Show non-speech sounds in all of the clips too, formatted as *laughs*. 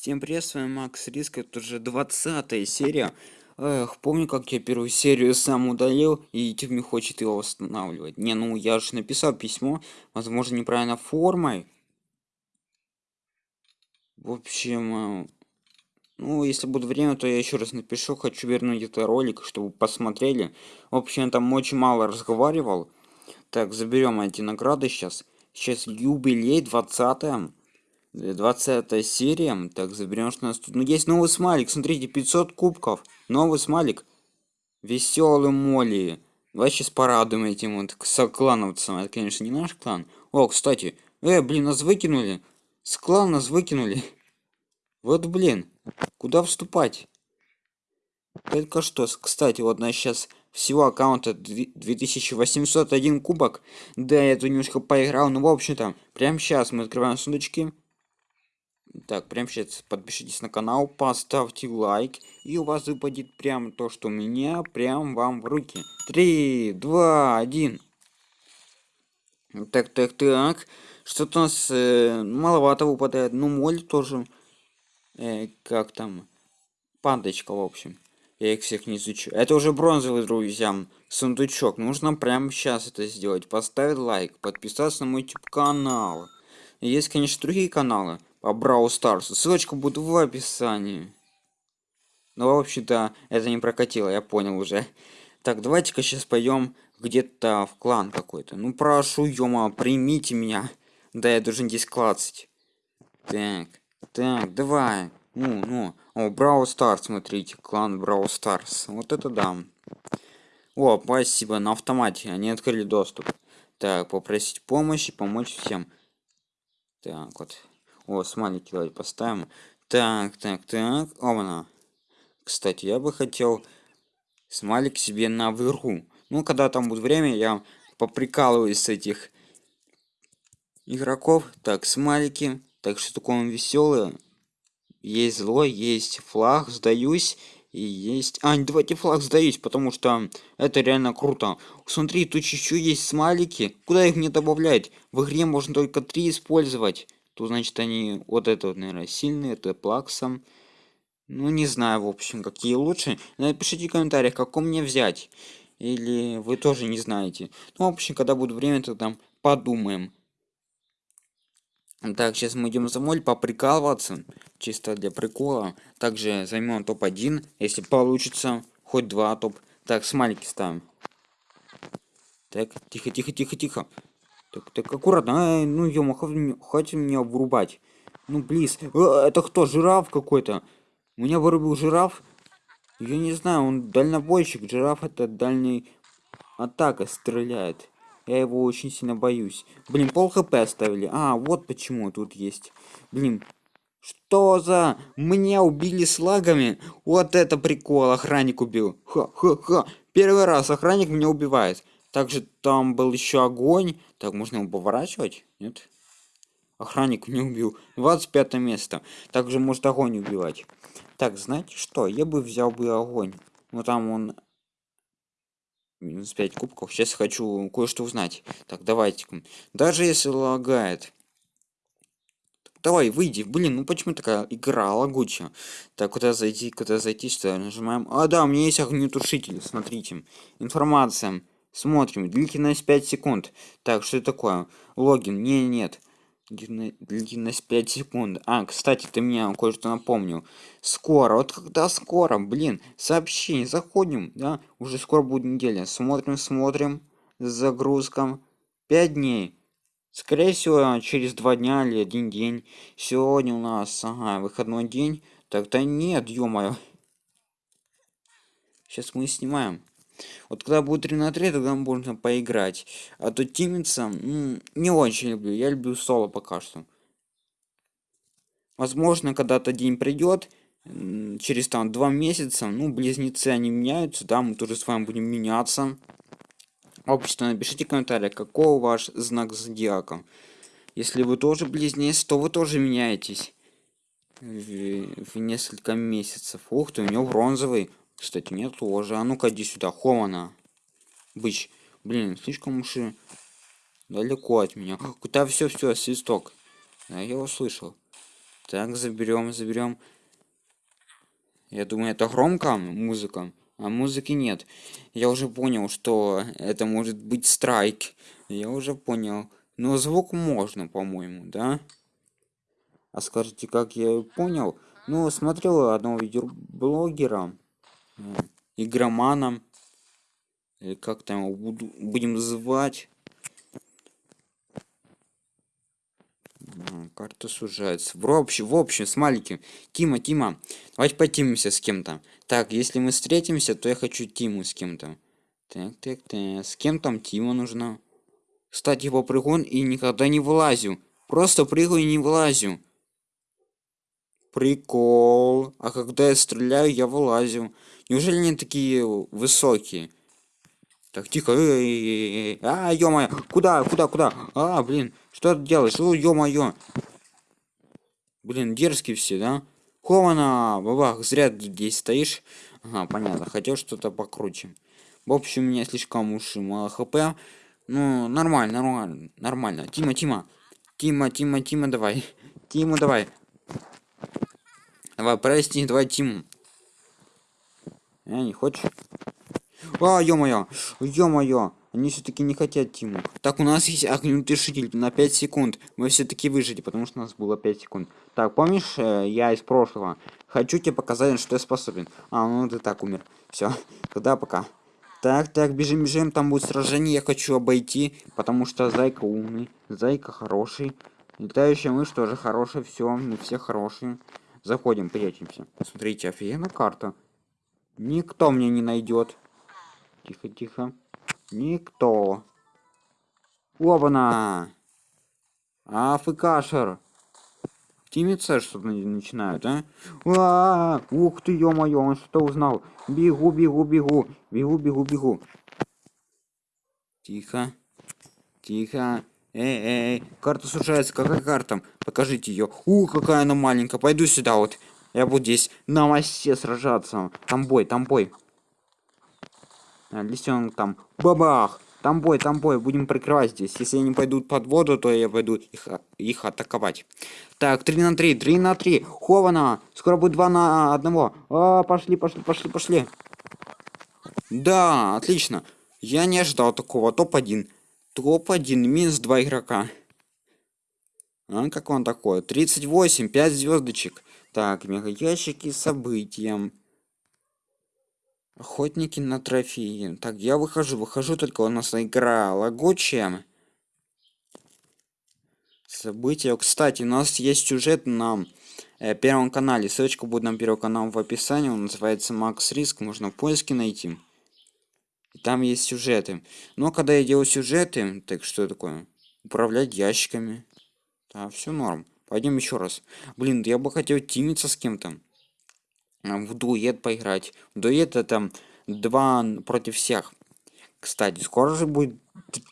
Всем привет, с вами Макс Риск, это уже 20 серия. Эх, помню, как я первую серию сам удалил, и YouTube не хочет его восстанавливать. Не, ну я же написал письмо, возможно, неправильно формой. В общем, э, ну, если будет время, то я еще раз напишу, хочу вернуть этот ролик, чтобы посмотрели. В общем, там очень мало разговаривал. Так, заберем эти награды сейчас. Сейчас юбилей 20 20 серия. Так, заберем, что у нас тут. Ну, есть новый смайлик. Смотрите, 500 кубков. Новый смайлик. Веселый Молли. Давай сейчас порадуем этим вот клановцам. Это, конечно, не наш клан. О, кстати. Э, блин, нас выкинули. С клана нас выкинули. Вот, блин. Куда вступать? Только что, кстати, вот на сейчас всего аккаунта 2801 кубок. Да, я тут немножко поиграл, ну, в общем-то, прямо сейчас мы открываем сундучки. Так, прямо сейчас подпишитесь на канал, поставьте лайк, и у вас выпадет прям то, что у меня, прям вам в руки. Три, два, один. Так, так, так. Что-то у нас э, маловато выпадает. Ну, моль тоже. Э, как там? Пандочка, в общем. Я их всех не изучу. Это уже бронзовый, друзья. Сундучок. Нужно прямо сейчас это сделать. Поставить лайк, подписаться на мой YouTube канал. Есть, конечно, другие каналы по Brawl Stars. Ссылочка будет в описании. Ну, в общем-то, это не прокатило, я понял уже. *laughs* Так, давайте-ка сейчас пойдем где-то в клан какой-то. Ну, прошу, ёма, примите меня. Да, я должен здесь клацать. Так, так, давай. Ну, ну. О, Brawl Stars, смотрите, клан Brawl Stars. Вот это да. О, спасибо, на автомате, они открыли доступ. Так, попросить помощи, помочь всем. Так, вот. О, смайлики давайте поставим. Так, так, так. Ома. Кстати, я бы хотел смайлик себе на выру. Ну, когда там будет время, я поприкалываюсь с этих игроков. Так, смайлики. Так, что такое он веселый. Есть злой, есть флаг, сдаюсь. И есть... А, давайте флаг сдаюсь, потому что это реально круто. Смотри, тут еще есть смайлики. Куда их не добавлять? В игре можно только три использовать то значит они вот это вот, наверное, сильные, это плаксом. Ну, не знаю, в общем, какие лучше. Напишите в комментариях, каком мне взять. Или вы тоже не знаете. Ну, в общем, когда будет время, то там подумаем. Так, сейчас мы идем за моль поприкалываться. Чисто для прикола. Также займем топ-1, если получится. Хоть два топ. Так, смайлики ставим. Так, тихо, тихо, тихо, тихо. Так, так аккуратно. А, ну, ё хватит меня вырубать. Ну, близ. А, это кто? Жираф какой-то. Меня вырубил жираф. Я не знаю, он дальнобойщик. Жираф это дальний атака стреляет. Я его очень сильно боюсь. Блин, пол хп оставили. А, вот почему тут есть. Блин, что за... Меня убили с лагами? Вот это прикол, охранник убил. Ха-ха-ха. Первый раз охранник меня убивает. Также там был еще огонь. Так, можно его поворачивать? Нет? Охранник не убил. 25 место. Также может огонь убивать. Так, знаете что? Я бы взял бы огонь. Но там он... Минус 5 кубков. Сейчас хочу кое-что узнать. Так, давайте. Даже если лагает. Давай, выйди. Блин, ну почему такая игра лагучая? Так, куда зайти, куда зайти, что нажимаем? А, да, у меня есть огнетушитель, смотрите. Информация. Смотрим. Длительность 5 секунд. Так, что это такое? Логин. Не, нет. Длительность 5 секунд. А, кстати, ты мне кое-что напомнил. Скоро. Вот когда скоро? Блин, сообщение. Заходим, да? Уже скоро будет неделя. Смотрим, смотрим. Загрузкам. 5 дней. Скорее всего, через 2 дня или один день. Сегодня у нас, ага, выходной день. Так-то нет, ё-моё. Сейчас мы снимаем. Вот когда будет 3 на 3, тогда можно поиграть. А то тимиться не очень люблю. Я люблю соло пока что. Возможно, когда-то день придет, через там два месяца, ну, близнецы, они меняются, да, мы тоже с вами будем меняться. Общество, напишите в комментариях, какой ваш знак зодиака. Если вы тоже близнец, то вы тоже меняетесь в, в несколько месяцев. Ух ты, у него бронзовый. Кстати, нет тоже. А ну-ка, иди сюда. Хомана. Быч. Блин, слишком уж далеко от меня. Куда все, все, свисток. Да, я услышал. Так, заберем, заберем. Я думаю, это громко музыка, а музыки нет. Я уже понял, что это может быть страйк. Я уже понял. Но звук можно, по-моему, да? А скажите, как я понял? Ну, смотрел одного видеоблогера, игромана, или как там его буду, будем звать. Карта сужается. В общем, в общем, с маленьким. Тима, Тима, давайте потимимся с кем-то. Так, если мы встретимся, то я хочу Тиму с кем-то. Так, так, так. С кем там Тима нужна? Кстати, по прыгун и никогда не вылазю. Просто прыгаю и не вылазю. Прикол. А когда я стреляю, я вылазю. Неужели они такие высокие? Так, тихо. А, ё-моё. Куда, куда, куда? А, блин. Что ты делаешь? О, ё-моё. Блин, дерзкие все, да? Хована, бабах, зря здесь стоишь. Ага, понятно. Хотел что-то покруче. В общем, у меня слишком уж мало хп. Ну, нормально, нормально, нормально. Тима, Тима. Тима, Тима, Тима, давай. Тима, давай. Давай, прости, давай Тиму. А, не хочешь? А, ё-моё, ё-моё. Они все-таки не хотят Тиму. Так, у нас есть огнетушитель на 5 секунд. Мы все-таки выжили, потому что у нас было 5 секунд. Так, помнишь, э, я из прошлого. Хочу тебе показать, что я способен. А, ну ты так умер. Все, *laughs* тогда пока. Так, так, бежим, бежим, там будет сражение, я хочу обойти, потому что Зайка умный, Зайка хороший. Летающая мышь тоже хорошая, все, мы все хорошие. Заходим, прячемся. Смотрите, офигенная карта. Никто мне не найдет. Тихо, тихо. Никто. Оба-на! Афкашер. Тимица что-то начинают, а? а, -а, -а ух ты, ё-моё, он что узнал? Бегу, бегу, бегу, бегу, бегу, бегу. Тихо, тихо. Эй, эй, карта сужается, какая карта? Покажите ее. У, какая она маленькая. Пойду сюда вот. Я буду здесь на массе сражаться. Там бой, там бой. А, лисенок там. Бабах! Там бой, там бой. Будем прикрывать здесь. Если они пойдут под воду, то я пойду их, их атаковать. Так, 3 на 3, 3 на 3. Хована! Скоро будет 2 на 1. А, пошли, пошли, пошли, пошли. Да, отлично. Я не ожидал такого. Топ-1. Топ-1, минус 2 игрока. А как он такой? 38, 5 звездочек. Так, мега ящики событием. Охотники на трофеи. Так, я выхожу, выхожу, только у нас игра лагучая. События. Кстати, у нас есть сюжет на э, первом канале. Ссылочка будет на первый канал в описании. Он называется Макс Риск. Можно в поиске найти там есть сюжеты. Но когда я делаю сюжеты, так что такое? Управлять ящиками. Да, все норм. Пойдем еще раз. Блин, я бы хотел тимиться с кем-то. А, в дуэт поиграть. В дуэт это два против всех. Кстати, скоро же будет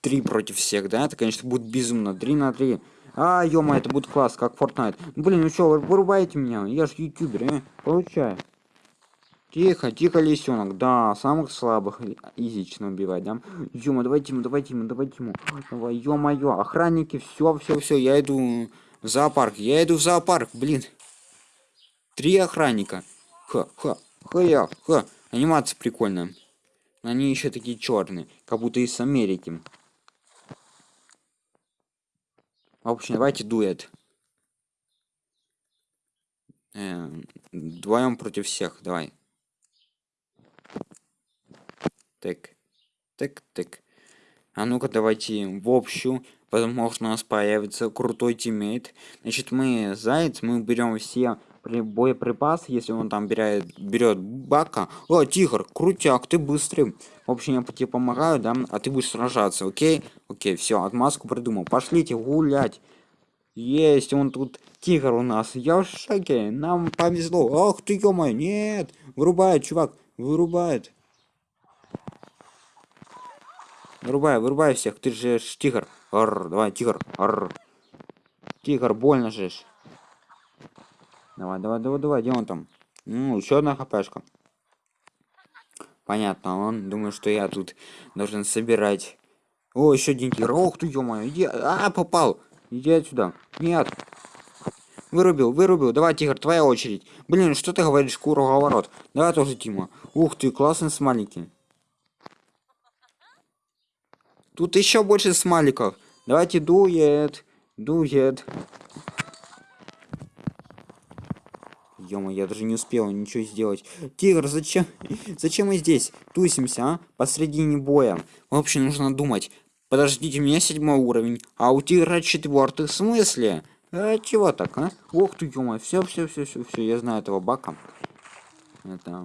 три против всех, да? Это, конечно, будет безумно. Три на три. А, ё это будет класс, как Fortnite. Блин, ну что, вырубаете меня? Я ж ютубер, э? Получаю. Тихо, тихо, лисенок. Да, самых слабых изично убивать, да? Ёма, давайте ему, давайте ему, давайте ему. Давай, ё-моё, охранники, все, все, все, я иду в зоопарк, я иду в зоопарк, блин. Три охранника. Ха, ха, ха, я, ха. Анимация прикольная. Они еще такие черные, как будто из Америки. В общем, давайте дуэт. Э, вдвоем против всех, давай. Так. Так, так. А ну-ка давайте в общую. Возможно у нас появится крутой тиммейт. Значит мы заяц, мы берем все боеприпасы, если он там берет, берет бака. О, тигр, крутяк, ты быстрый. В общем, я тебе помогаю, да, а ты будешь сражаться, окей? Окей, все, отмазку придумал. Пошлите гулять. Есть, он тут тигр у нас. Я в шоке, нам повезло. Ах ты, ё нет. Вырубает, чувак, вырубает. Вырубай, вырубай всех, ты же тигр. Арр, давай, тигр. Арр. Тигр, больно же. Давай, давай, давай, давай, где он там? Ну, еще одна хпшка. Понятно, он думает, что я тут должен собирать. О, еще один тигр. Ох ты, ё иди. А, попал. Иди отсюда. Нет. Вырубил, вырубил. Давай, Тигр, твоя очередь. Блин, что ты говоришь, круговорот? Давай тоже, Тима. Ух ты, классный смайлики. Тут еще больше смайликов. Давайте дует. Дует. ё я даже не успел ничего сделать. Тигр, зачем? Зачем мы здесь? Тусимся, а? Посредине боя. В общем, нужно думать. Подождите, у меня седьмой уровень, а у тигра четвертый. В смысле? А чего так, а? Ох ты, ё все, все, все, все, все, я знаю этого бака. Это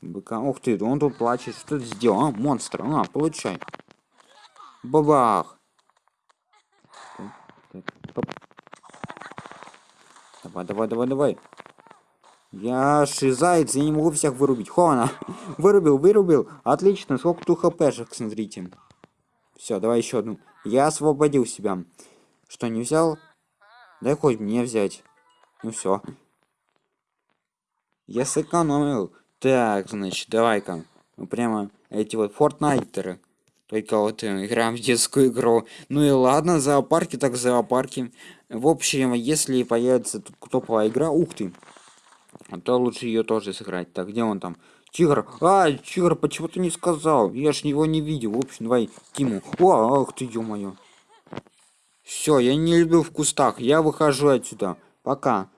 быка. Ух ты, он тут плачет. Что ты сделал, а? Монстр, а, получай. Бабах. Давай, давай, давай, давай. Я шизаец, я не могу всех вырубить. Хона, *laughs* вырубил, вырубил. Отлично, сколько тут хпшек, смотрите. Все, давай еще одну. Я освободил себя. Что, не взял? Дай хоть мне взять. Ну все. Я сэкономил. Так, значит, давай-ка. Ну прямо эти вот фортнайтеры. Только вот э, играем в детскую игру. Ну и ладно, зоопарки так зоопарки. В общем, если появится топовая игра, ух ты. А то лучше ее тоже сыграть. Так, где он там? Тигр. А, Тигр, почему ты не сказал? Я ж его не видел. В общем, давай Тиму. О, ах ты, ё-моё. Все, я не любил в кустах. Я выхожу отсюда. Пока.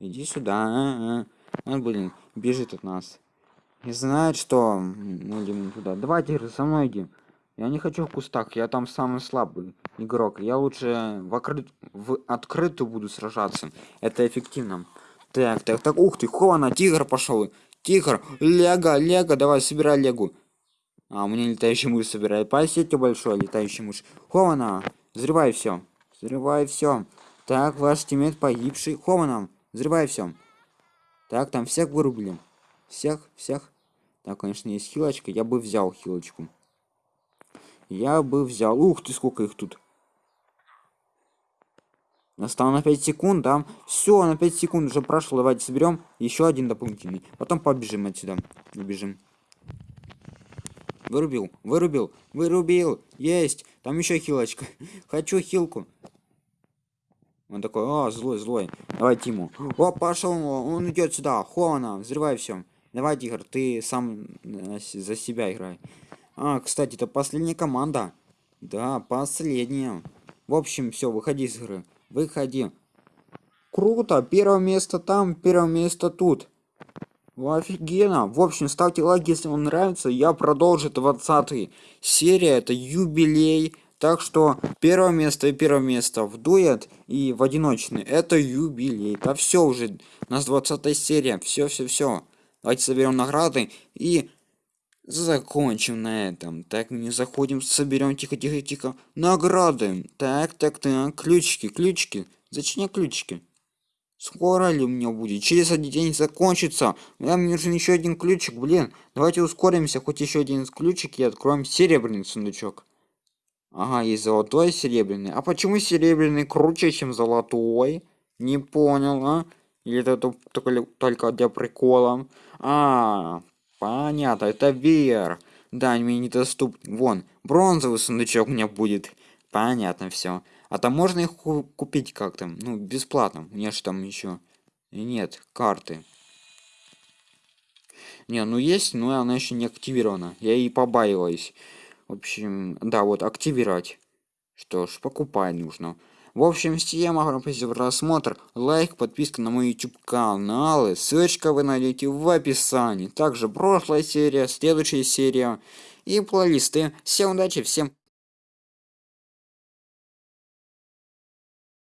Иди сюда. А -а. Он, блин, бежит от нас. Не знает, что мы идем туда. Давай, Тигр, со мной иди. Я не хочу в кустах, я там самый слабый игрок. Я лучше в, открыт... в открытую буду сражаться. Это эффективно. Так, так, так, ух ты, хона, тигр пошел. Тигр, лего, лего, давай, собирай легу. А, у меня летающий мышь собирает. Спасите большой летающий мышь. Хована, взрывай все. Взрывай все. Так, ваш тиммейт погибший. Хована, взрывай все. Так, там всех вырубили. Всех, всех. Так, конечно, есть хилочка. Я бы взял хилочку. Я бы взял. Ух ты, сколько их тут. Настало на 5 секунд, да? Все, на 5 секунд уже прошло. Давайте соберем еще один дополнительный. Потом побежим отсюда. Убежим. Вырубил, вырубил, вырубил. Есть. Там еще хилочка. *laughs* Хочу хилку. Он такой, о, злой, злой. Давай Тиму. О, пошел, он идет сюда. Хона, взрывай все. Давай, Тигр, ты сам за себя играй. А, кстати, это последняя команда. Да, последняя. В общем, все, выходи из игры. Выходи. Круто, первое место там, первое место тут. Офигенно. В общем, ставьте лайк, если вам нравится. Я продолжу 20 серия, это юбилей. Так что первое место и первое место в дуэт и в одиночный. Это юбилей. Да все уже. У нас 20 серия. Все, все, все. Давайте соберем награды и закончим на этом. Так, не заходим, соберем тихо, тихо, тихо. Награды. Так, так, так. Ключики, ключики. Зачем ключики? Скоро ли у меня будет? Через один день закончится. Нам нужен еще один ключик, блин. Давайте ускоримся, хоть еще один ключик и откроем серебряный сундучок. Ага, есть золотой и серебряный. А почему серебряный круче, чем золотой? Не понял, а? Или это только, только для прикола? А, Понятно, это VR. Да, мне недоступны. Вон, бронзовый сундучок у меня будет. Понятно все. А там можно их купить как-то? Ну, бесплатно. У меня же там еще... Нет, карты. Не, ну есть, но она еще не активирована. Я и побаиваюсь. В общем, да, вот активировать. Что ж, покупать нужно. В общем, всем огромное спасибо за просмотр, лайк, подписка на мой YouTube каналы, ссылочка вы найдете в описании. Также прошлая серия, следующая серия и плейлисты. Всем удачи, всем